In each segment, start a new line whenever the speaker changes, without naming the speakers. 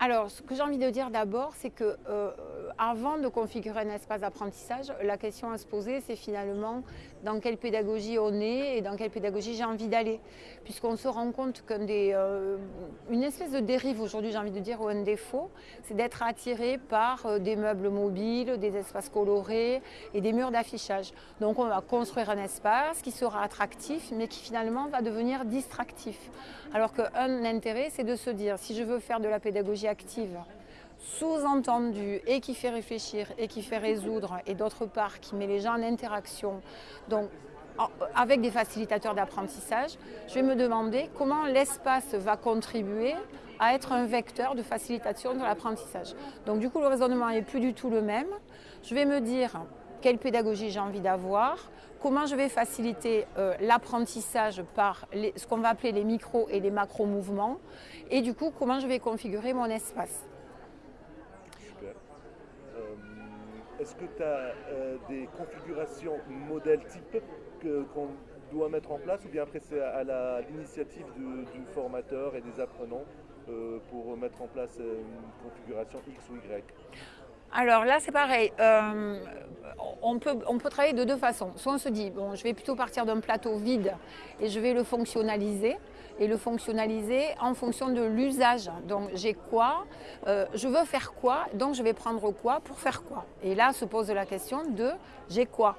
Alors, ce que j'ai envie de dire d'abord, c'est que euh, avant de configurer un espace d'apprentissage, la question à se poser, c'est finalement dans quelle pédagogie on est et dans quelle pédagogie j'ai envie d'aller. Puisqu'on se rend compte qu'une euh, espèce de dérive aujourd'hui, j'ai envie de dire, ou un défaut, c'est d'être attiré par euh, des meubles mobiles, des espaces colorés et des murs d'affichage. Donc on va construire un espace qui sera attractif, mais qui finalement va devenir distractif. Alors qu'un intérêt, c'est de se dire, si je veux faire de la pédagogie active, sous-entendu et qui fait réfléchir et qui fait résoudre et d'autre part qui met les gens en interaction, donc avec des facilitateurs d'apprentissage, je vais me demander comment l'espace va contribuer à être un vecteur de facilitation de l'apprentissage. Donc du coup, le raisonnement n'est plus du tout le même. Je vais me dire quelle pédagogie j'ai envie d'avoir, comment je vais faciliter euh, l'apprentissage par ce qu'on va appeler les micros et les macro-mouvements, et du coup, comment je vais configurer mon espace.
Super. Euh, est-ce que tu as euh, des configurations modèles type qu'on doit mettre en place, ou bien après c'est à l'initiative du formateur et des apprenants pour mettre en place une configuration X ou Y?
Alors là, c'est pareil. Euh, on, peut, on peut travailler de deux façons. Soit on se dit, bon, je vais plutôt partir d'un plateau vide et je vais le fonctionnaliser et le fonctionnaliser en fonction de l'usage. Donc j'ai quoi, euh, je veux faire quoi, donc je vais prendre quoi pour faire quoi. Et là se pose la question de j'ai quoi,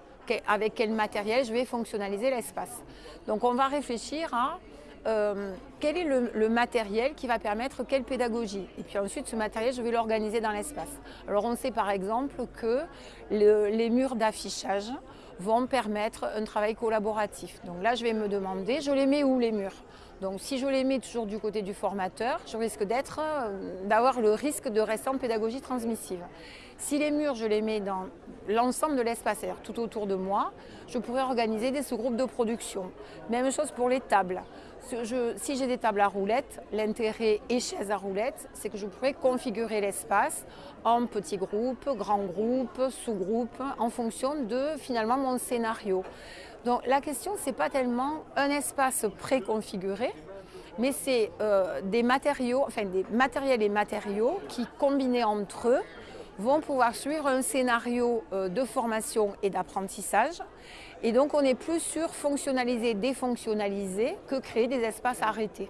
avec quel matériel je vais fonctionnaliser l'espace. Donc on va réfléchir à euh, quel est le, matériel qui va permettre quelle pédagogie. Et puis ensuite, ce matériel, je vais l'organiser dans l'espace. Alors on sait par exemple que les murs d'affichage vont permettre un travail collaboratif. Donc là, je vais me demander, je les mets où les murs? Donc si je les mets toujours du côté du formateur, je risque euh, d'avoir le risque de rester en pédagogie transmissive. Si les murs, je les mets dans l'ensemble de l'espace, tout autour de moi, je pourrais organiser des sous-groupes de production. Même chose pour les tables si j'ai des tables à roulettes, l'intérêt et chaises à roulettes, c'est que je pourrais configurer l'espace en petits groupes, grands groupes, sous-groupes, en fonction de finalement mon scénario. Donc la question, ce n'est pas tellement un espace préconfiguré, mais c'est euh, des matériaux, enfin des matériels et matériaux qui, combinés entre eux, vont pouvoir suivre un scénario euh, de formation et d'apprentissage. Et donc on est plus sur fonctionnaliser, défonctionnaliser que créer des espaces arrêtés.